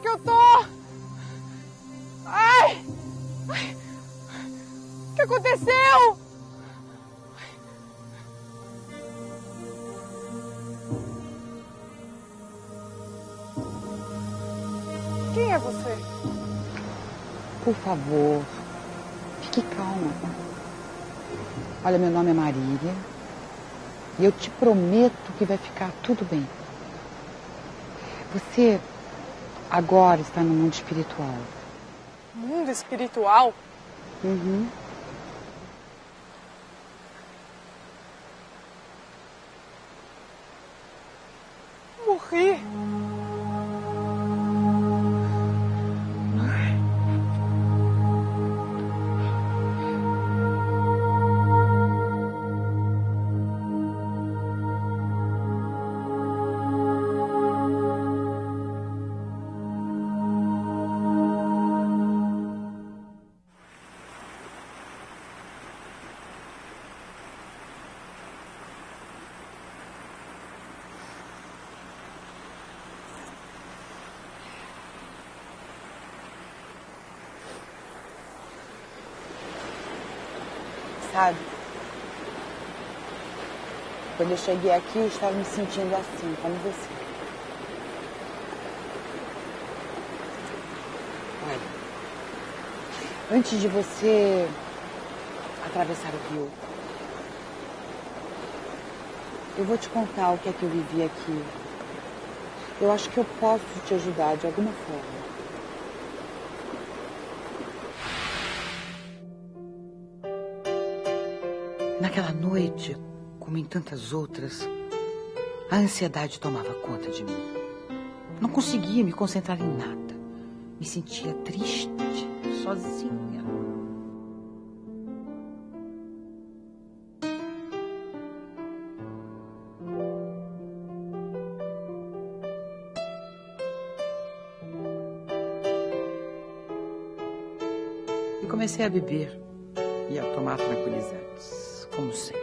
que eu tô? Ai! Ai! O que aconteceu? Quem é você? Por favor, fique calma. Olha, meu nome é Marília e eu te prometo que vai ficar tudo bem. Você agora está no mundo espiritual. Mundo espiritual? Uhum. Sabe? Quando eu cheguei aqui, eu estava me sentindo assim, como você. Olha, antes de você atravessar o rio, eu vou te contar o que é que eu vivi aqui. Eu acho que eu posso te ajudar de alguma forma. Naquela noite, como em tantas outras, a ansiedade tomava conta de mim. Não conseguia me concentrar em nada. Me sentia triste, sozinha. E comecei a beber e a tomar tranquilizantes, como sempre.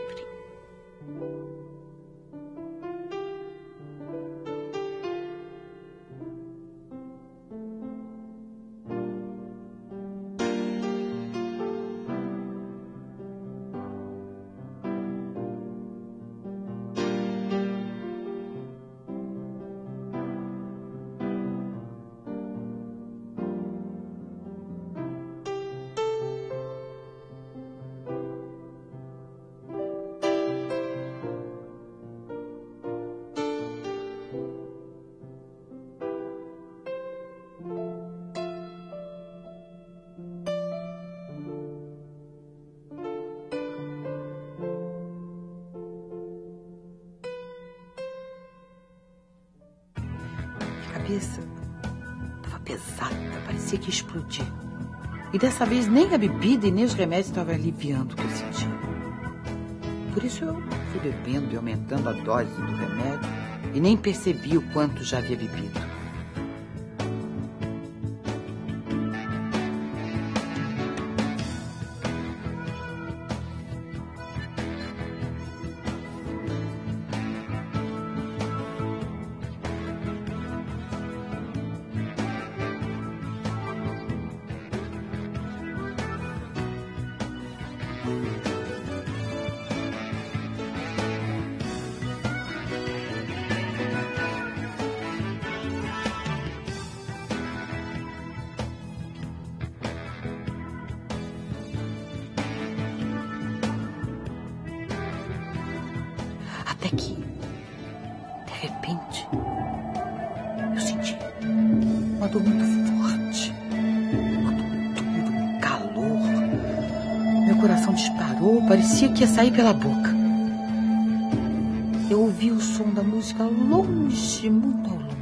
Cabeça estava pesada, parecia que ia explodir. E dessa vez nem a bebida e nem os remédios estavam aliviando o que eu sentia. Por isso eu fui bebendo e aumentando a dose do remédio e nem percebi o quanto já havia bebido. Até que, de repente, eu senti uma dor muito forte, uma dor dura, um calor. Meu coração disparou, parecia que ia sair pela boca. Eu ouvi o som da música longe, muito ao longe.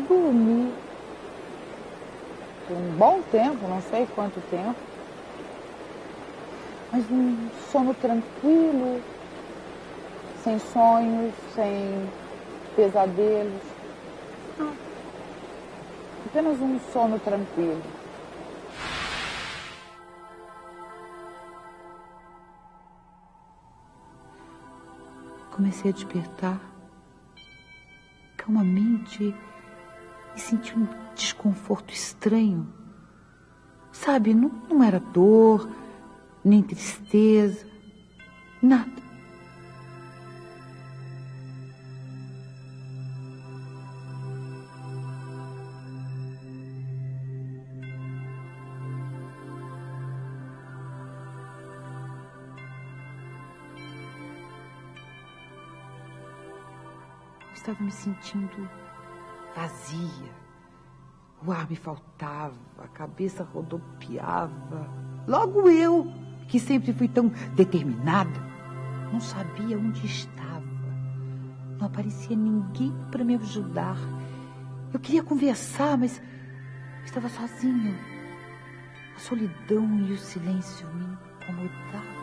Depois eu dormi. Por um bom tempo, não sei quanto tempo. Mas um sono tranquilo, sem sonhos, sem pesadelos. Não. Apenas um sono tranquilo. Comecei a despertar calmamente e senti um desconforto estranho. Sabe, não, não era dor, nem tristeza, nada. estava me sentindo vazia. O ar me faltava, a cabeça rodopiava. Logo eu, que sempre fui tão determinada, não sabia onde estava. Não aparecia ninguém para me ajudar. Eu queria conversar, mas estava sozinha. A solidão e o silêncio me incomodavam.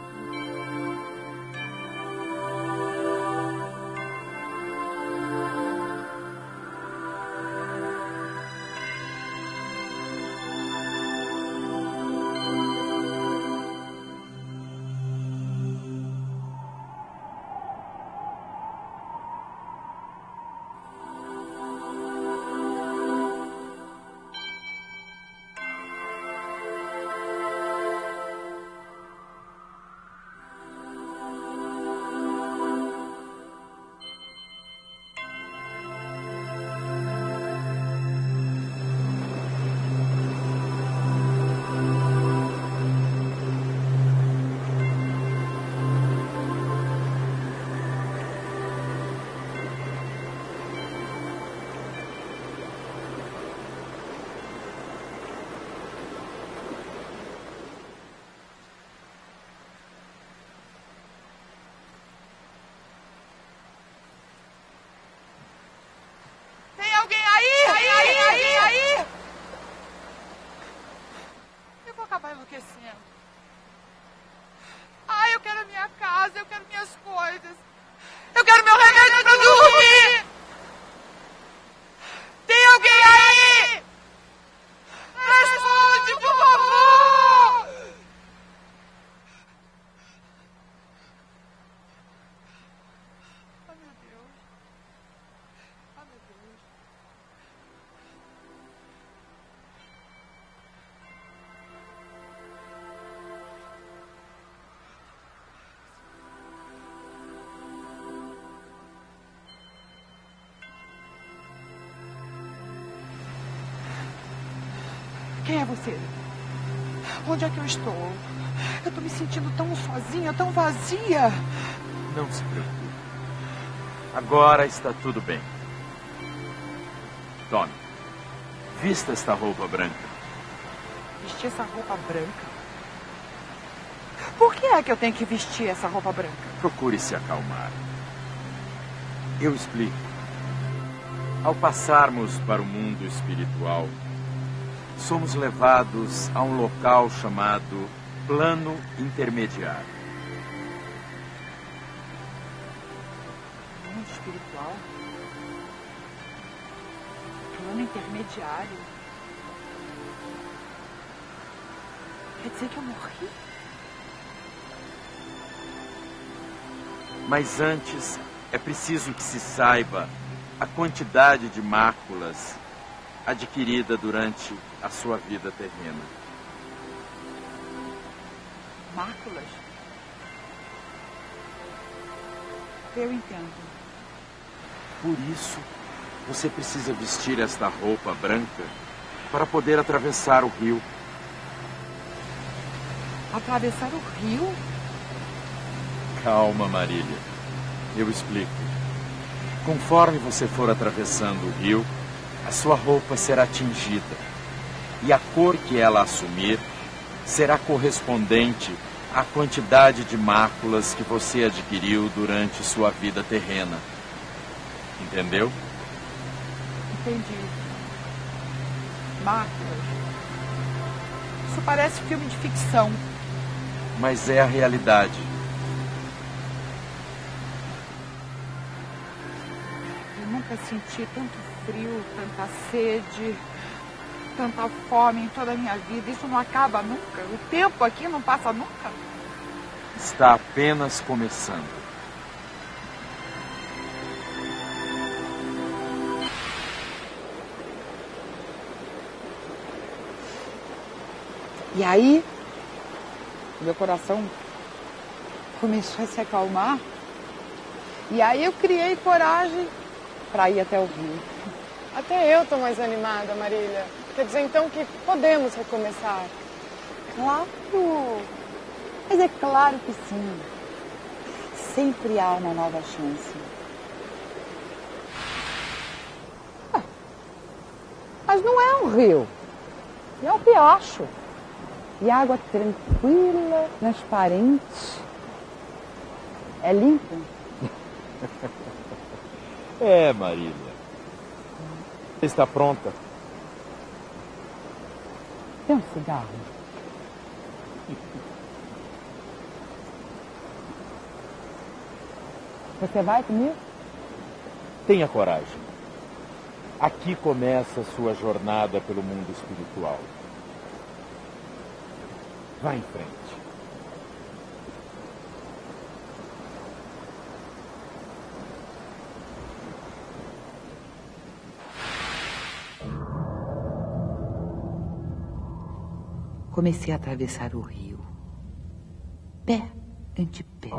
Quem é você? Onde é que eu estou? Eu estou me sentindo tão sozinha, tão vazia. Não se preocupe. Agora está tudo bem. Tome. Vista esta roupa branca. Vestir essa roupa branca? Por que é que eu tenho que vestir essa roupa branca? Procure se acalmar. Eu explico. Ao passarmos para o mundo espiritual, somos levados a um local chamado plano intermediário. Mundo espiritual? Plano intermediário? Quer dizer que eu morri? Mas antes é preciso que se saiba a quantidade de máculas adquirida durante a sua vida terrena. Máculas? Eu entendo. Por isso, você precisa vestir esta roupa branca para poder atravessar o rio. Atravessar o rio? Calma, Marília. Eu explico. Conforme você for atravessando o rio, a sua roupa será tingida, e a cor que ela assumir será correspondente à quantidade de máculas que você adquiriu durante sua vida terrena. Entendeu? Entendi. Máculas. Isso parece filme de ficção. Mas é a realidade. Eu nunca senti tanto frio, tanta sede, tanta fome em toda a minha vida. Isso não acaba nunca. O tempo aqui não passa nunca. Está apenas começando. E aí, meu coração começou a se acalmar. E aí eu criei coragem para ir até o rio. Até eu tô mais animada, Marília. Quer dizer então que podemos recomeçar? Claro! Mas é claro que sim. Sempre há uma nova chance. Ah, Mas não é um rio. É um riacho. E água tranquila, transparente. É limpo. É, Marília. Está pronta? Tem um cigarro? Você vai comigo? Tenha coragem. Aqui começa a sua jornada pelo mundo espiritual. Vá em frente. Comecei a atravessar o rio. Pé ante pé.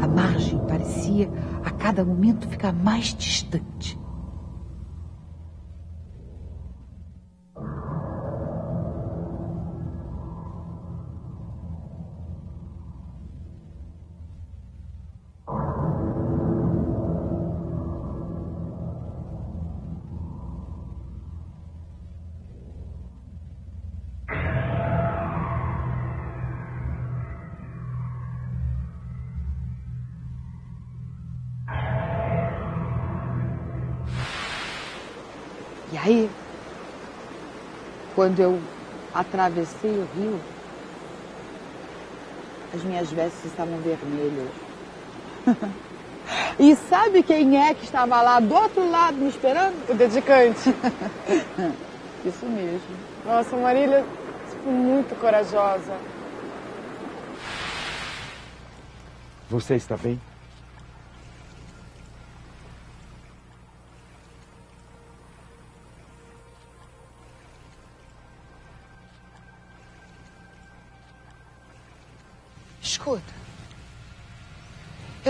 A margem parecia a cada momento ficar mais distante. E aí, quando eu atravessei o rio, as minhas vestes estavam vermelhas. e sabe quem é que estava lá do outro lado me esperando? O dedicante. Isso mesmo. Nossa, Marília, você foi muito corajosa. Você está bem?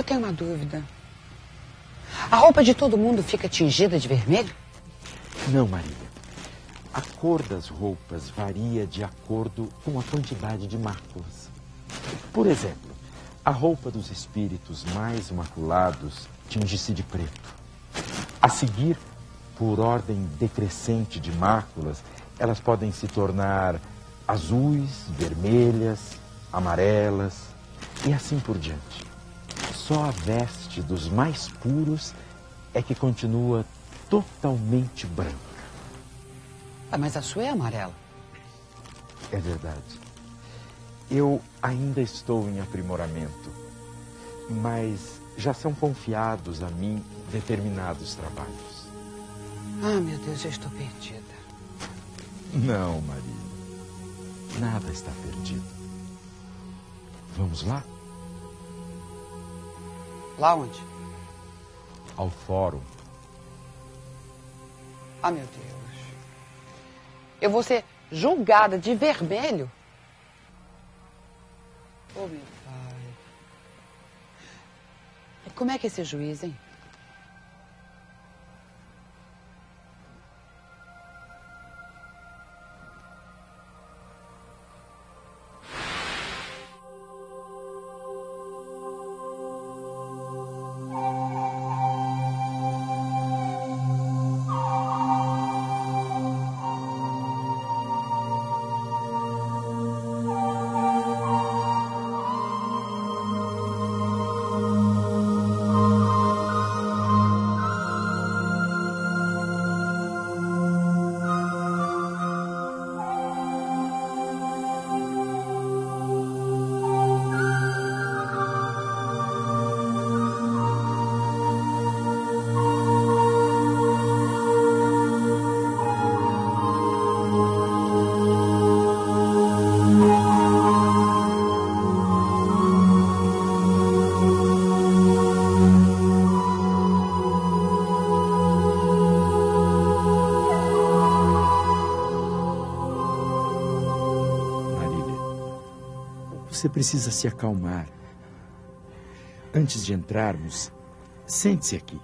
Eu tenho uma dúvida. A roupa de todo mundo fica tingida de vermelho? Não, Maria. A cor das roupas varia de acordo com a quantidade de máculas. Por exemplo, a roupa dos espíritos mais maculados tinge-se de preto. A seguir, por ordem decrescente de máculas, elas podem se tornar azuis, vermelhas, amarelas e assim por diante. Só a veste dos mais puros é que continua totalmente branca. Ah, mas a sua é amarela. É verdade. Eu ainda estou em aprimoramento, mas já são confiados a mim determinados trabalhos. Ah, meu Deus, eu estou perdida. Não, Maria. Nada está perdido. Vamos lá? Lá onde? Ao fórum. Ah, meu Deus. Eu vou ser julgada de vermelho? Oh, meu pai. Como é que é esse juiz, hein? Você precisa se acalmar. Antes de entrarmos, sente-se aqui.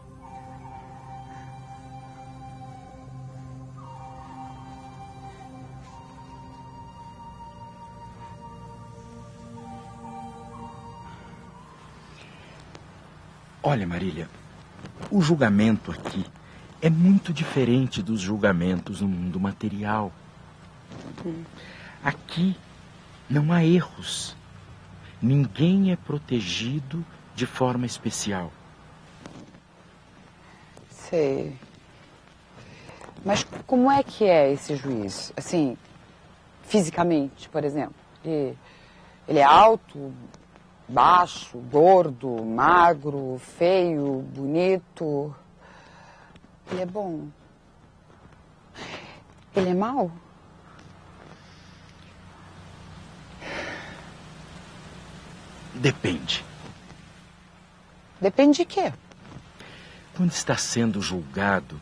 Olha, Marília, o julgamento aqui é muito diferente dos julgamentos no mundo material. Aqui não há erros. Ninguém é protegido de forma especial. Sei. Mas como é que é esse juiz? Assim, fisicamente, por exemplo? Ele, ele é alto, baixo, gordo, magro, feio, bonito? Ele é bom? Ele é mau? Depende. Depende de quê? Quando está sendo julgado,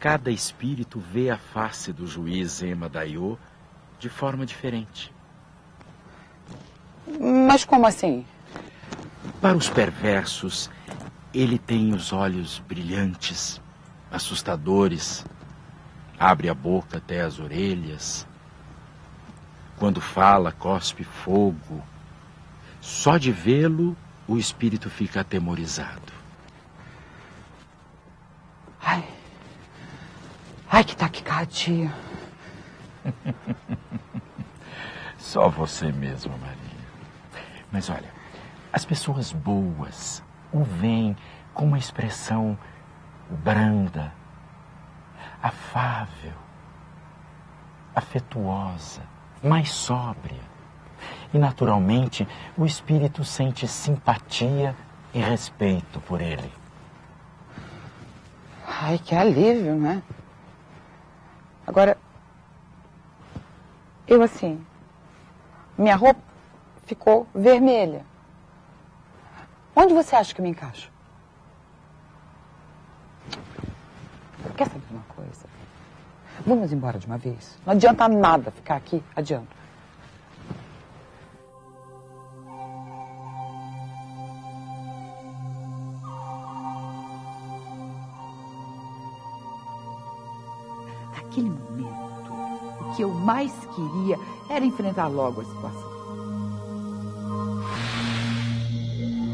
cada espírito vê a face do juiz Ema Daiô de forma diferente. Mas como assim? Para os perversos, ele tem os olhos brilhantes, assustadores, abre a boca até as orelhas. Quando fala, cospe fogo. Só de vê-lo, o espírito fica atemorizado. Ai. Ai, que taquicardia. Só você mesma, Maria. Mas olha, as pessoas boas o veem com uma expressão branda, afável, afetuosa, mais sóbria. E, naturalmente, o espírito sente simpatia e respeito por ele. Ai, que alívio, né? Agora, eu assim, minha roupa ficou vermelha. Onde você acha que eu me encaixo? Quer saber uma coisa? Vamos embora de uma vez. Não adianta nada ficar aqui. Adianta. Queria era enfrentar logo a situação.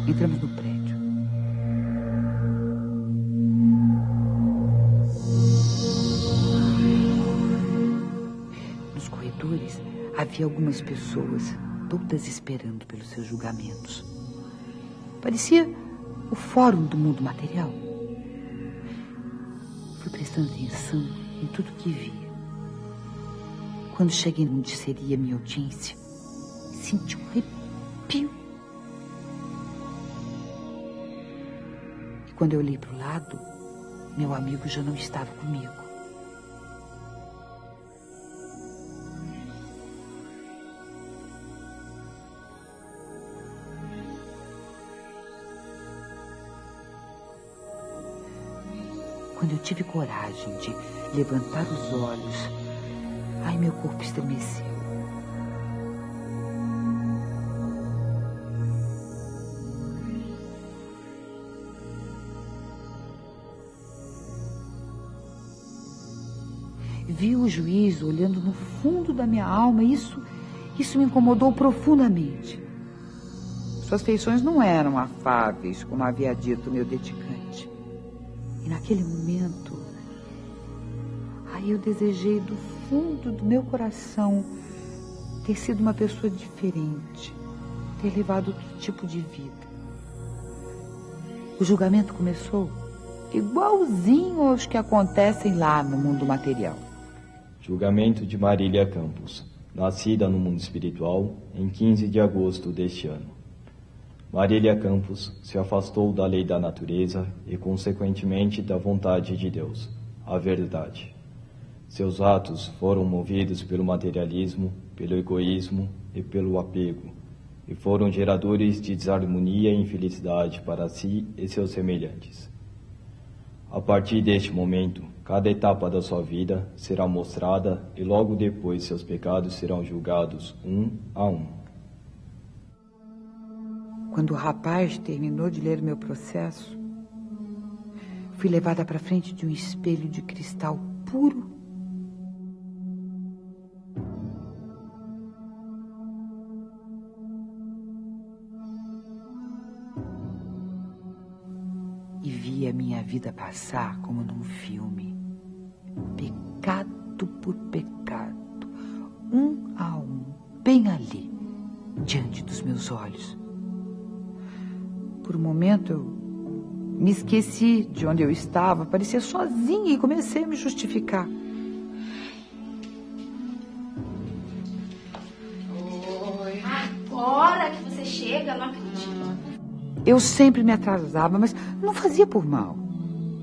Entramos no prédio. Nos corredores havia algumas pessoas, todas esperando pelos seus julgamentos. Parecia o fórum do mundo material. Fui prestando atenção em tudo que via. Quando cheguei onde seria minha audiência, senti um arrepio. E quando eu olhei para o lado, meu amigo já não estava comigo. Quando eu tive coragem de levantar os olhos, ai, meu corpo estremeceu. Vi o juiz olhando no fundo da minha alma isso, isso me incomodou profundamente. Suas feições não eram afáveis, como havia dito meu dedicante. E naquele momento, aí eu desejei do fundo do meu coração ter sido uma pessoa diferente, ter levado outro tipo de vida. O julgamento começou igualzinho aos que acontecem lá no mundo material. Julgamento de Marília Campos, nascida no mundo espiritual em 15 de agosto deste ano. Marília Campos se afastou da lei da natureza e, consequentemente, da vontade de Deus, a verdade. Seus atos foram movidos pelo materialismo, pelo egoísmo e pelo apego, e foram geradores de desarmonia e infelicidade para si e seus semelhantes. A partir deste momento, cada etapa da sua vida será mostrada e logo depois seus pecados serão julgados um a um. Quando o rapaz terminou de ler meu processo, fui levada para frente de um espelho de cristal puro vi a minha vida passar como num filme, pecado por pecado, um a um, bem ali, diante dos meus olhos. Por um momento eu me esqueci de onde eu estava, parecia sozinha e comecei a me justificar. Oi. Agora que você chega, não acredito. Eu sempre me atrasava, mas não fazia por mal.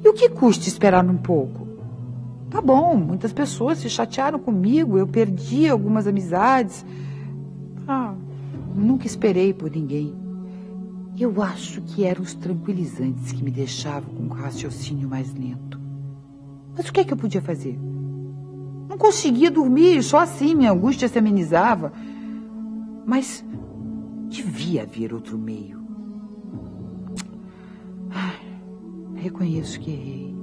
E o que custa esperar um pouco? Tá bom, muitas pessoas se chatearam comigo, eu perdi algumas amizades. Ah, nunca esperei por ninguém. Eu acho que eram os tranquilizantes que me deixavam com o raciocínio mais lento. Mas o que é que eu podia fazer? Não conseguia dormir, só assim minha angústia se amenizava. Mas devia haver outro meio. Reconheço que errei.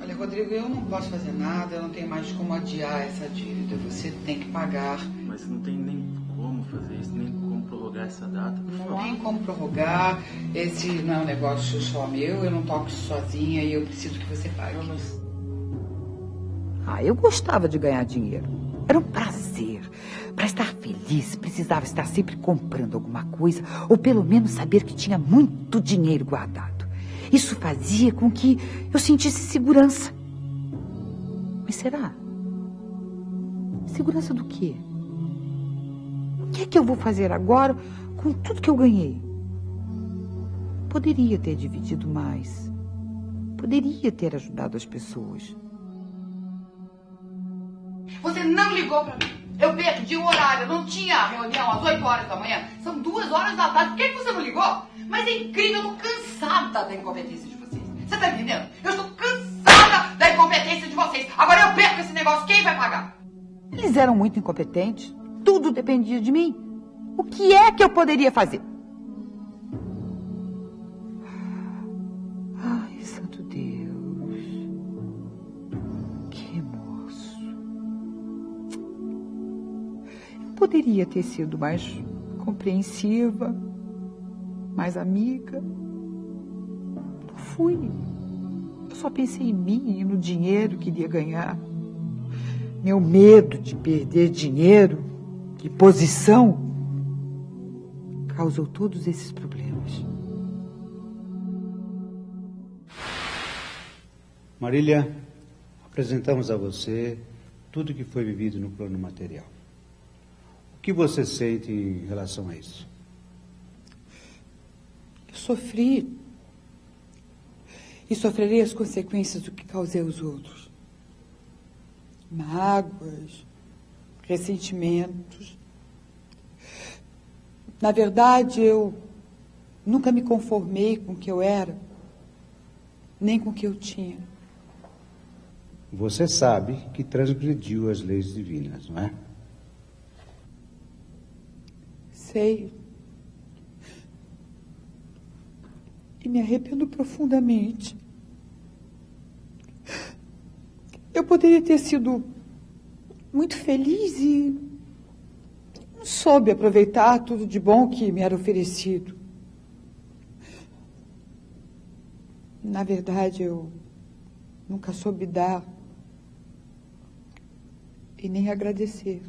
Olha, Rodrigo, eu não posso fazer nada, eu não tenho mais como adiar essa dívida. Você tem que pagar. Mas não tem nem como fazer isso, nem como prorrogar essa data. Não tem como prorrogar. Esse não é um negócio só meu, eu não toco sozinha e eu preciso que você pague. Ah, eu gostava de ganhar dinheiro. Era um prazer. Para estar feliz, precisava estar sempre comprando alguma coisa, ou pelo menos saber que tinha muito dinheiro guardado. Isso fazia com que eu sentisse segurança. Mas será? Segurança do quê? O que é que eu vou fazer agora com tudo que eu ganhei? Poderia ter dividido mais. Poderia ter ajudado as pessoas. Você não ligou para mim. Eu perdi o horário, não tinha reunião às 8 horas da manhã. São duas horas da tarde. Por que você não ligou? Mas é incrível, eu tô cansada da incompetência de vocês. Você tá entendendo? Eu estou cansada da incompetência de vocês. Agora eu perco esse negócio, quem vai pagar? Eles eram muito incompetentes. Tudo dependia de mim. O que é que eu poderia fazer? Poderia ter sido mais compreensiva, mais amiga. Não fui. Eu só pensei em mim e no dinheiro que iria ganhar. Meu medo de perder dinheiro e posição causou todos esses problemas. Marília, apresentamos a você tudo que foi vivido no plano material. O que você sente em relação a isso? Eu sofri e sofrerei as consequências do que causei aos outros. Mágoas, ressentimentos. Na verdade, eu nunca me conformei com o que eu era, nem com o que eu tinha. Você sabe que transgrediu as leis divinas, não é? Sei. E me arrependo profundamente. Eu poderia ter sido muito feliz e não soube aproveitar tudo de bom que me era oferecido. Na verdade, eu nunca soube dar e nem agradecer.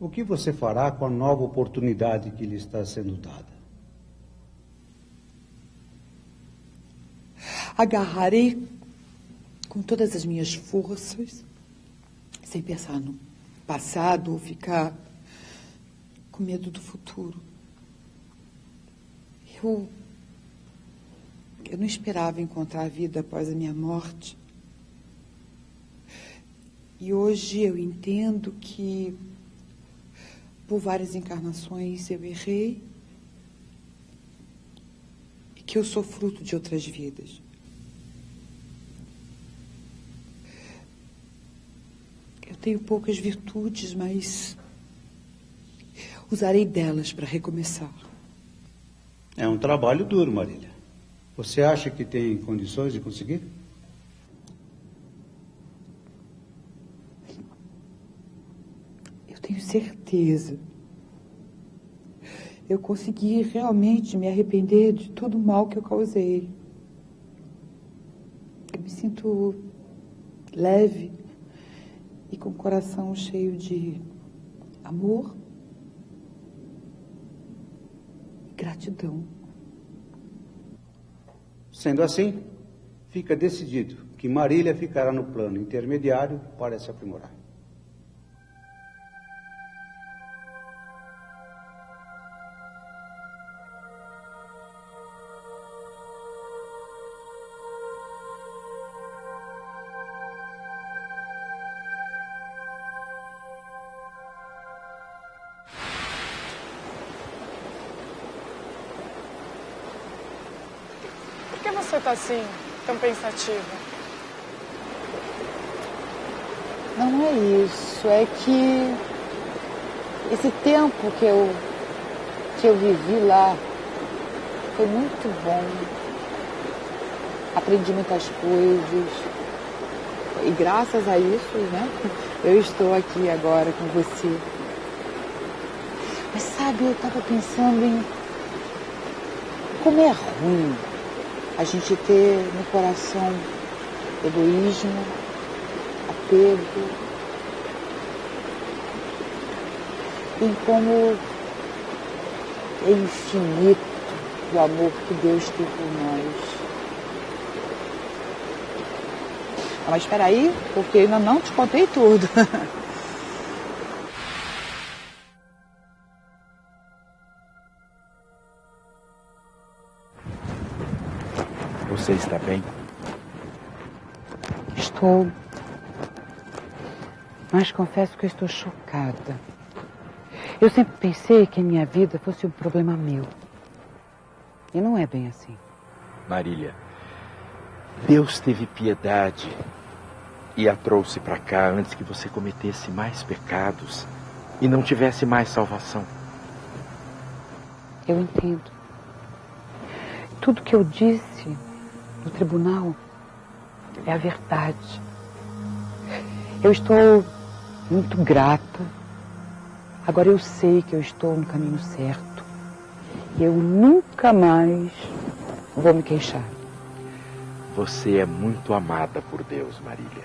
O que você fará com a nova oportunidade que lhe está sendo dada? Agarrarei com todas as minhas forças, sem pensar no passado ou ficar com medo do futuro. Eu, eu não esperava encontrar a vida após a minha morte. E hoje eu entendo que por várias encarnações eu errei e que eu sou fruto de outras vidas. Eu tenho poucas virtudes, mas usarei delas para recomeçar. É um trabalho duro, Marília. Você acha que tem condições de conseguir? Certeza. Eu consegui realmente me arrepender de todo o mal que eu causei. Eu me sinto leve e com o coração cheio de amor e gratidão. Sendo assim, fica decidido que Marília ficará no plano intermediário para se aprimorar. Tá assim, tão pensativa? Não é isso, é que esse tempo que eu, que eu vivi lá foi muito bom. Aprendi muitas coisas. E graças a isso, né, eu estou aqui agora com você. Mas sabe, eu estava pensando em como é ruim a gente ter no coração egoísmo, apego, em como é infinito o amor que Deus tem por nós. Mas espera aí, porque eu ainda não te contei tudo. Você está bem? Estou. Mas confesso que estou chocada. Eu sempre pensei que a minha vida fosse um problema meu. E não é bem assim. Marília, Deus teve piedade e a trouxe para cá antes que você cometesse mais pecados e não tivesse mais salvação. Eu entendo. Tudo que eu disse no tribunal é a verdade. Eu estou muito grata. Agora eu sei que eu estou no caminho certo. E eu nunca mais vou me queixar. Você é muito amada por Deus, Marília.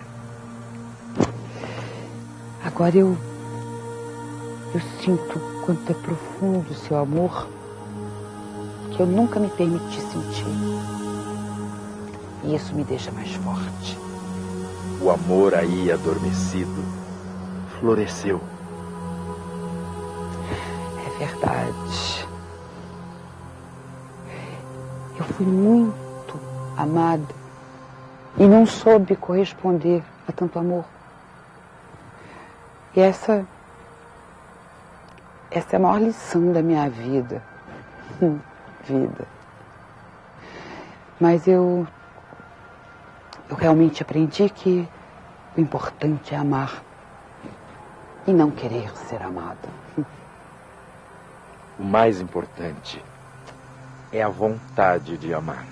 Agora eu. Eu sinto quanto é profundo o seu amor que eu nunca me permiti sentir. E isso me deixa mais forte. O amor aí adormecido floresceu. É verdade. Eu fui muito amada e não soube corresponder a tanto amor. E essa. Essa é a maior lição da minha vida. Vida. Mas eu. Eu realmente aprendi que o importante é amar e não querer ser amada. O mais importante é a vontade de amar.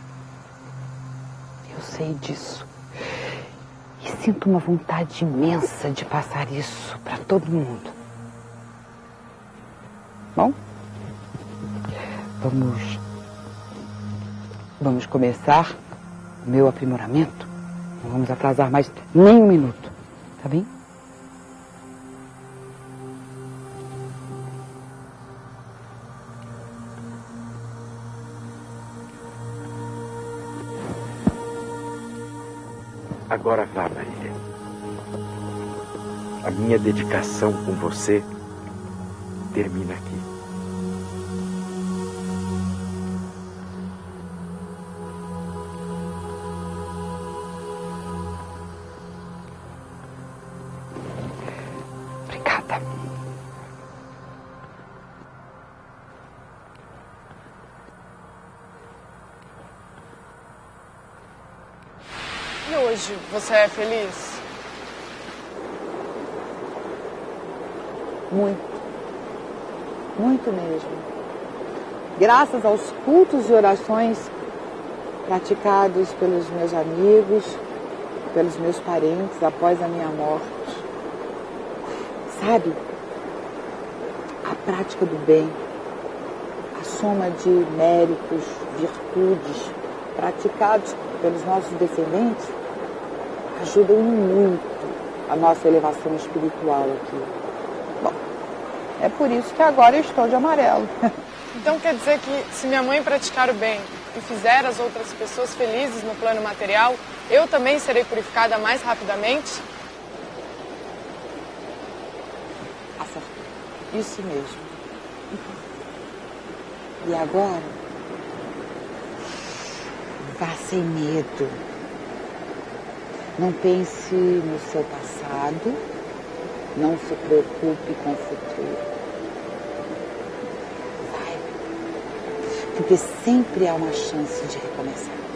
Eu sei disso. E sinto uma vontade imensa de passar isso para todo mundo. Bom, vamos. Vamos começar o meu aprimoramento. Não vamos atrasar mais nem um minuto, tá bem? Agora vá, Marília. A minha dedicação com você termina aqui. Você é feliz? Muito. Muito mesmo. Graças aos cultos e orações praticados pelos meus amigos, pelos meus parentes após a minha morte. Sabe? A prática do bem, a soma de méritos, virtudes praticados pelos nossos descendentes ajudam muito a nossa elevação espiritual aqui. Bom, é por isso que agora eu estou de amarelo. Então quer dizer que se minha mãe praticar o bem e fizer as outras pessoas felizes no plano material, eu também serei purificada mais rapidamente? Acertou. Isso mesmo. E agora, vá sem medo. Não pense no seu passado, não se preocupe com o futuro. Vai, porque sempre há uma chance de recomeçar.